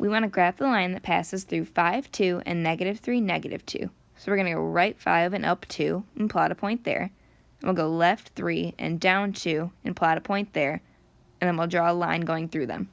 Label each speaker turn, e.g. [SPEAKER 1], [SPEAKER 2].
[SPEAKER 1] we want to graph the line that passes through 5, 2, and negative 3, negative 2. So we're going to go right 5 and up 2 and plot a point there. And we'll go left 3 and down 2 and plot a point there. And then we'll draw a line going through them.